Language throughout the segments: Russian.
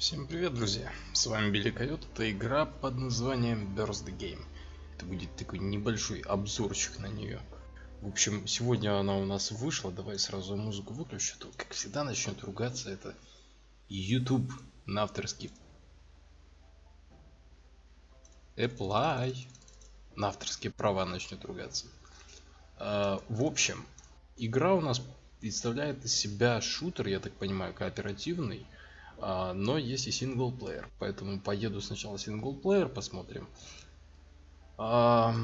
Всем привет, друзья! С вами Билли Койот. Это игра под названием Burst Game. Это будет такой небольшой обзорчик на нее. В общем, сегодня она у нас вышла. Давай сразу музыку выключу. То, как всегда, начнет ругаться. Это YouTube на авторский. Apply. На авторские права начнет ругаться. А, в общем, игра у нас представляет из себя шутер, я так понимаю, кооперативный. А, но есть и синглплеер, поэтому поеду сначала синглплеер, посмотрим. А,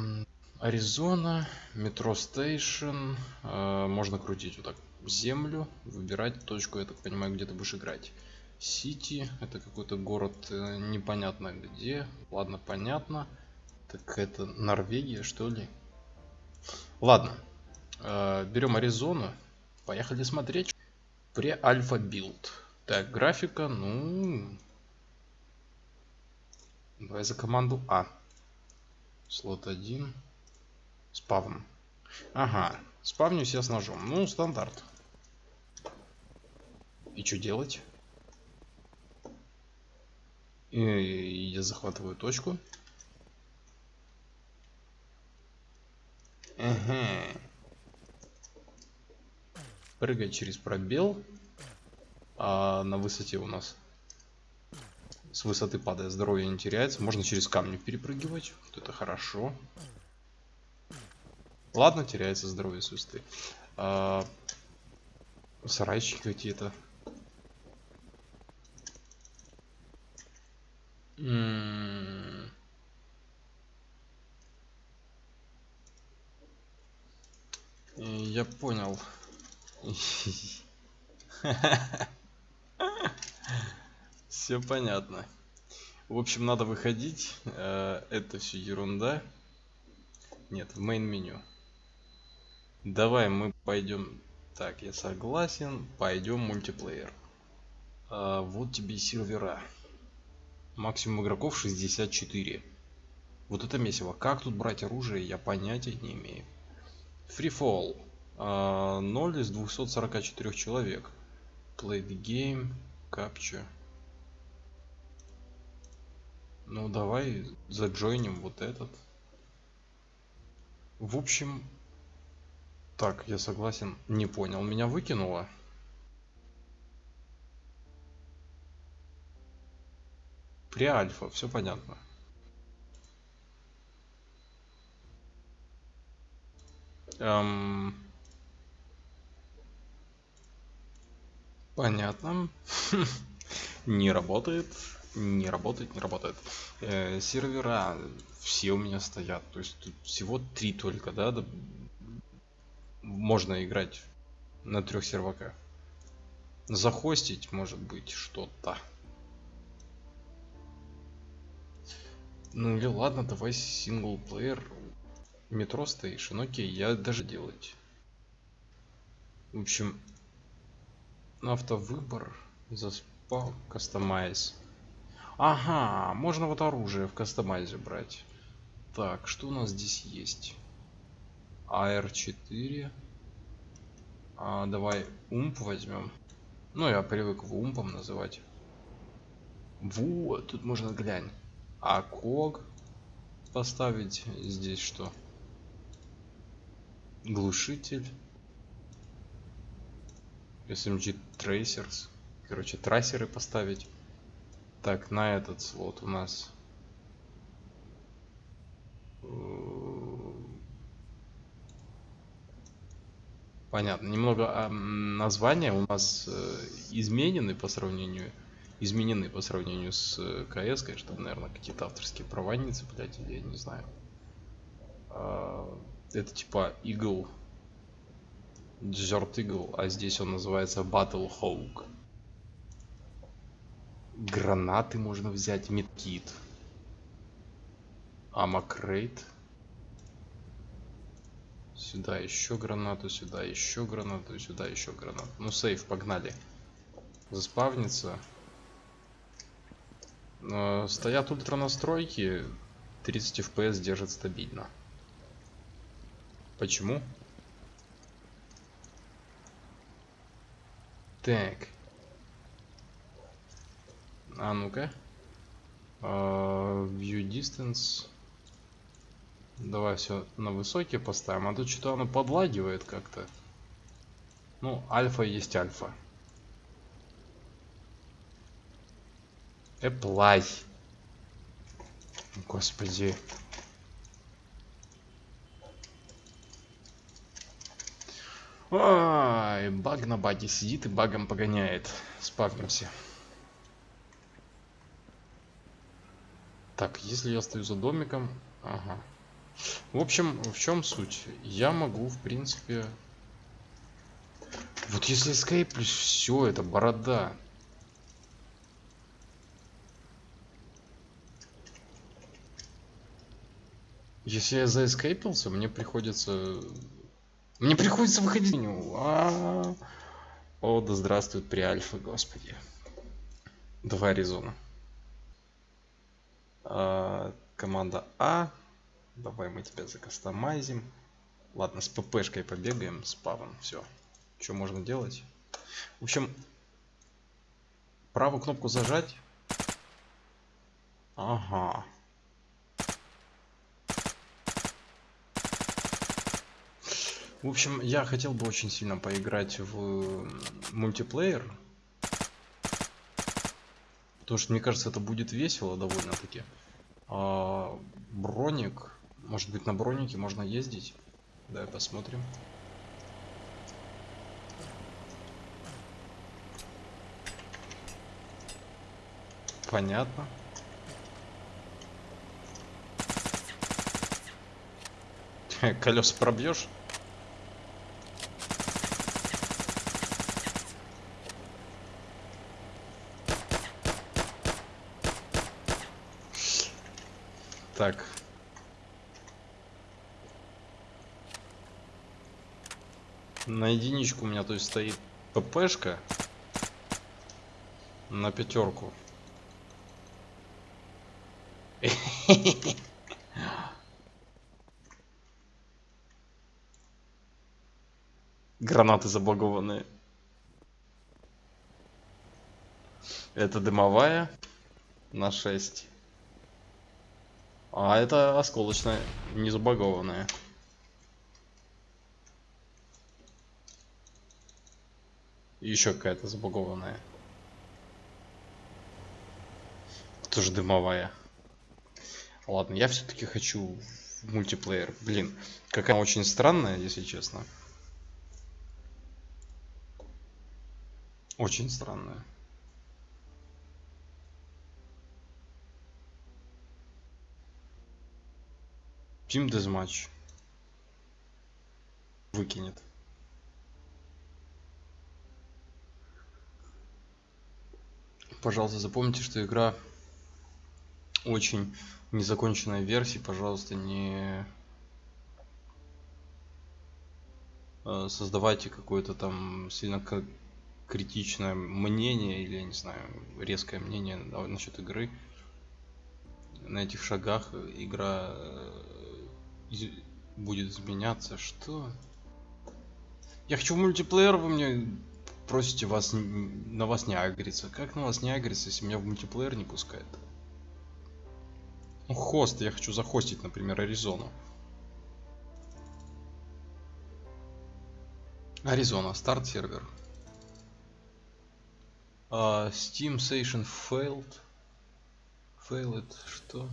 Аризона, метро стейшн, а, можно крутить вот так землю, выбирать точку, я так понимаю, где ты будешь играть. Сити, это какой-то город э, непонятно где, ладно, понятно. Так это Норвегия, что ли? Ладно, берем Аризону, поехали смотреть. Pre-alpha build. Так, графика, ну... Давай за команду А. Слот 1. Spawn. Ага, спавнюсь я с ножом. Ну, стандарт. И что делать? И я захватываю точку. Ага. Прыгать через пробел а на высоте у нас с высоты падая здоровье не теряется. Можно через камни перепрыгивать. Это хорошо. Ладно, теряется здоровье с высоты. А, сарайчики какие-то. Я понял. Все понятно. В общем, надо выходить. Э, это все ерунда. Нет, в main меню. Давай мы пойдем. Так, я согласен. Пойдем мультиплеер. А, вот тебе и сервера. Максимум игроков 64. Вот это месиво. Как тут брать оружие, я понятия не имею. Free Fall. 0 из 244 человек. Play the game. Capture. Ну, давай заджойним вот этот. В общем, так, я согласен. Не понял, меня выкинуло. При альфа, все понятно. Эм... Понятно. Не работает не работает, не работает. Э, сервера все у меня стоят. То есть тут всего три только, да, можно играть на трех серваках. Захостить может быть что-то. Ну или ладно, давай синглплеер. Метро стейшн, окей, я даже делать. В общем, автовыбор, заспал, кастомайз. Ага, можно вот оружие в кастомайзе брать. Так, что у нас здесь есть? АР4. А, давай умп возьмем. Ну, я привык в умпом называть. Вот, тут можно глянь. А ког поставить здесь что? Глушитель. SMG Tracers. Короче, трассеры поставить. Так, на этот слот у нас... Э, понятно. Немного а, названия у нас э, изменены по сравнению изменены по сравнению с э, КС, конечно, наверное, какие-то авторские права не цеплять, я не знаю. А, это типа Eagle, Desert Eagle, а здесь он называется Battle Hawk. Гранаты можно взять медкит. Амакрейт сюда еще гранату сюда еще гранату сюда еще гранату. Ну сейф погнали. Заспавнится. Но стоят ультра настройки 30 fps держит стабильно. Почему так А ну-ка. А, View distance. Давай все на высокий поставим. А то что-то оно подлагивает как-то. Ну, альфа есть альфа. Apply. Господи. Ай, баг на баге сидит и багом погоняет. Спавнимся. Так, если я стою за домиком... Ага. В общем, в чем суть? Я могу, в принципе... Вот если плюс все, это борода. Если я заэскейпился, мне приходится мне приходится выходить. А -а -а. О, да здравствует при альфа, господи. Два резона. А, команда А. Давай мы тебя закастомайзим. Ладно, с ППшкой побегаем, с павом. Все. Что можно делать? В общем, правую кнопку зажать. Ага. В общем, я хотел бы очень сильно поиграть в мультиплеер. Потому что, мне кажется, это будет весело довольно-таки. А, броник. Может быть, на бронике можно ездить? Давай посмотрим. Понятно. Колеса пробьешь? Так. На единичку у меня то есть стоит ППшка. На пятерку. Гранаты заблагованные. Это дымовая на 6. А это осколочная, не забагованная. Еще какая-то забагованная. Тоже дымовая. Ладно, я все-таки хочу в мультиплеер. Блин, какая очень странная, если честно. Очень странная. Team Deathmatch. Выкинет. Пожалуйста, запомните, что игра очень незаконченная версия. Пожалуйста, не э, создавайте какое-то там сильно критичное мнение или, не знаю, резкое мнение насчет игры. На этих шагах игра э, будет изменяться. Что? Я хочу в мультиплеер, вы мне просите вас на вас не агриться. Как на вас не агриться, если меня в мультиплеер не пускает? Ну, хост, я хочу захостить, например, Аризону. Аризона, старт сервер. Uh, Steam Session failed. Failed, что?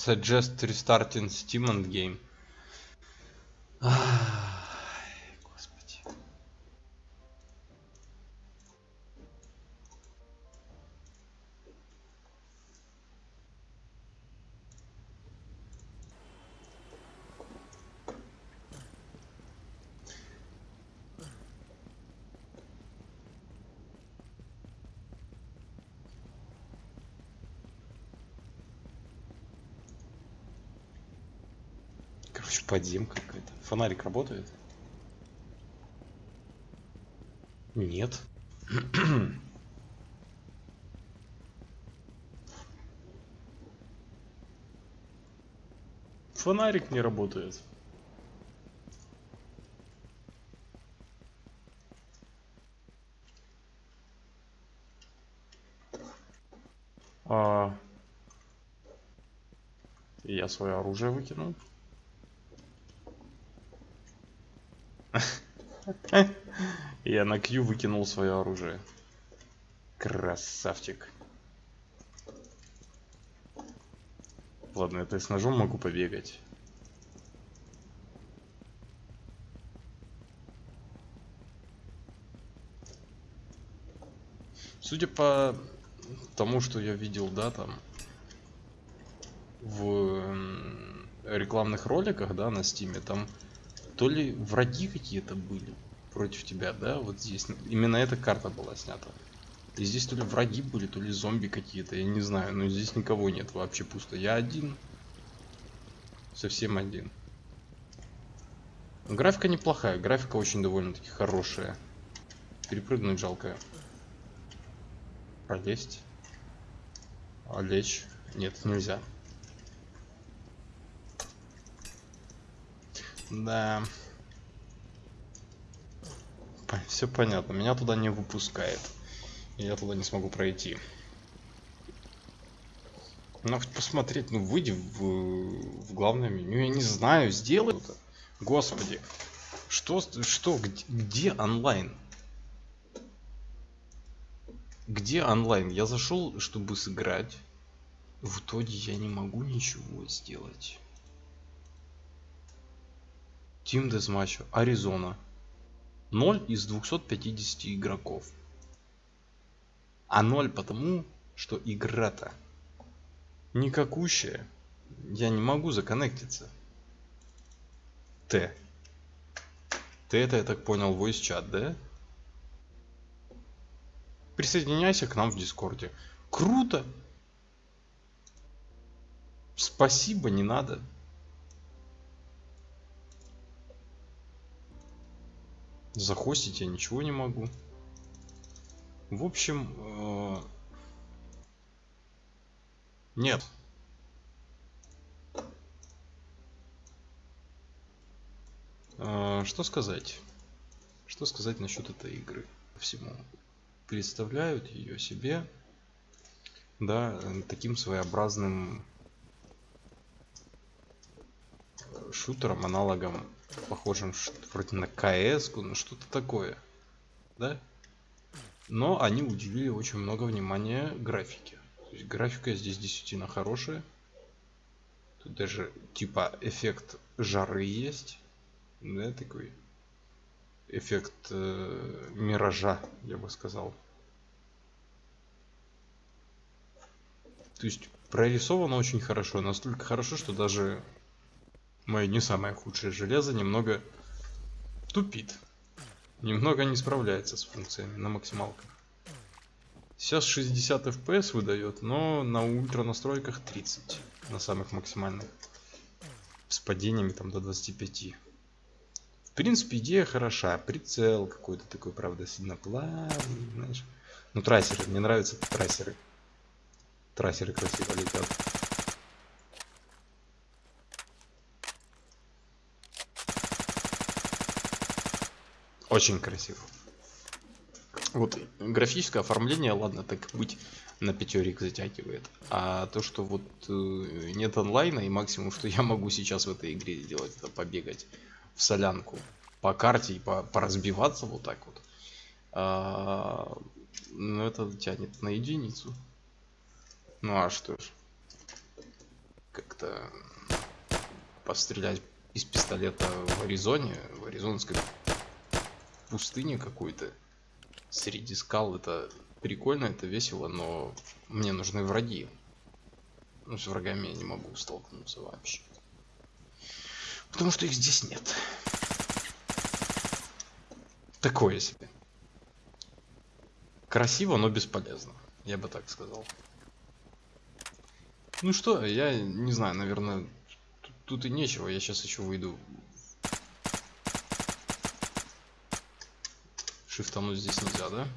Suggest restarting Steam and game. Подземка какая-то. Фонарик работает? Нет. Фонарик не работает. А... Я свое оружие выкинул. Я на Q выкинул свое оружие. Красавчик. Ладно, это с ножом могу побегать. Судя по тому, что я видел, да, там в рекламных роликах, да, на стиме, там то ли враги какие-то были против тебя, да, вот здесь. Именно эта карта была снята. И здесь то ли враги были, то ли зомби какие-то, я не знаю, но здесь никого нет, вообще пусто. Я один. Совсем один. Графика неплохая, графика очень довольно-таки хорошая. Перепрыгнуть жалко. Пролезть. А лечь? Нет, нельзя. Да. Все понятно. Меня туда не выпускает. Я туда не смогу пройти. Ну, посмотреть, ну, выйди в, в главное меню. Я не знаю, сделай это. Господи. Что, что, где, где онлайн? Где онлайн? Я зашел, чтобы сыграть. В итоге я не могу ничего сделать. Team Deathmatch, Аризона. 0 из 250 игроков. А 0 потому, что игра-то никакущая. Я не могу законнектиться. Т. Ты это, я так понял, voice чат, да? Присоединяйся к нам в Дискорде. Круто! Спасибо, не надо. Захостить я ничего не могу. В общем, э... нет. Э, что сказать? Что сказать насчет этой игры? Всему представляют ее себе, да, таким своеобразным шутером, аналогом похожим вроде на КС, ну что-то такое, да? Но они уделили очень много внимания графике. То есть графика здесь действительно хорошая. Тут даже типа эффект жары есть, да, такой эффект э, миража, я бы сказал. То есть прорисовано очень хорошо, настолько хорошо, что даже мое не самое худшее железо немного тупит. Немного не справляется с функциями на максималках. Сейчас 60 FPS выдает, но на ультра настройках 30 на самых максимальных. С падениями там до 25. В принципе, идея хороша. Прицел какой-то такой, правда, сильно плавный, знаешь. Ну, трассеры, мне нравятся трассеры. Трассеры красиво летят. Очень красиво. Вот графическое оформление, ладно, так быть, на пятерик затягивает. А то, что вот э, нет онлайна, и максимум, что я могу сейчас в этой игре сделать, это побегать в солянку по карте и по, поразбиваться вот так вот. А, ну, это тянет на единицу. Ну а что ж. Как-то пострелять из пистолета в Аризоне, в аризонской пустыне какой-то среди скал это прикольно, это весело, но мне нужны враги. Ну, с врагами я не могу столкнуться вообще. Потому что их здесь нет. Такое себе. Красиво, но бесполезно. Я бы так сказал. Ну что, я не знаю, наверное, тут, тут и нечего. Я сейчас еще выйду Шифтануть здесь нельзя, да?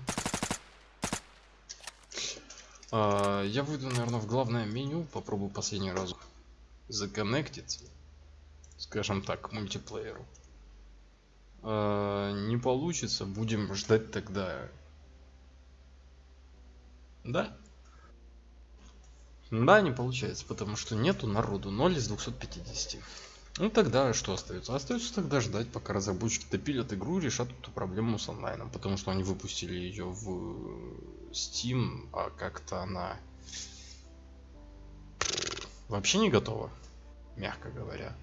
А, я выйду, наверное, в главное меню, попробую последний раз законнектиться, скажем так, мультиплееру. А, не получится, будем ждать тогда. Да? Да, не получается, потому что нету народу 0 из 250. Ну тогда что остается? Остается тогда ждать, пока разработчики допилят игру и решат эту проблему с онлайном. Потому что они выпустили ее в Steam, а как-то она вообще не готова, мягко говоря.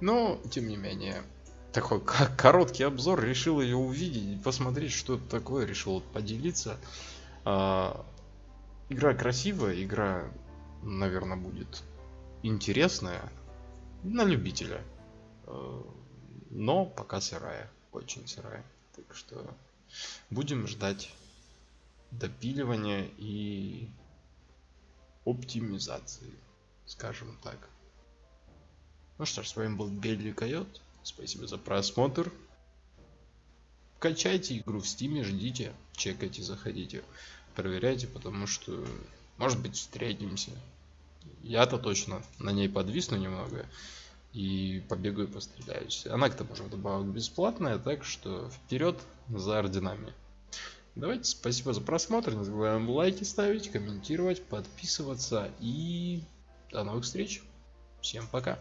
Но, тем не менее, такой короткий обзор, решил ее увидеть, посмотреть, что это такое, решил поделиться. А, игра красивая, игра, наверное, будет интересная на любителя. А, но пока сырая, очень сырая. Так что будем ждать допиливания и оптимизации, скажем так. Ну что ж, с вами был Белли Койот. Спасибо за просмотр. Качайте игру в стиме, ждите, чекайте, заходите, проверяйте, потому что, может быть, встретимся. Я-то точно на ней подвисну немного и побегаю постреляюсь. Она к тому же вдобавок бесплатная, так что вперед за орденами. Давайте, спасибо за просмотр, не забываем лайки ставить, комментировать, подписываться и до новых встреч. Всем пока.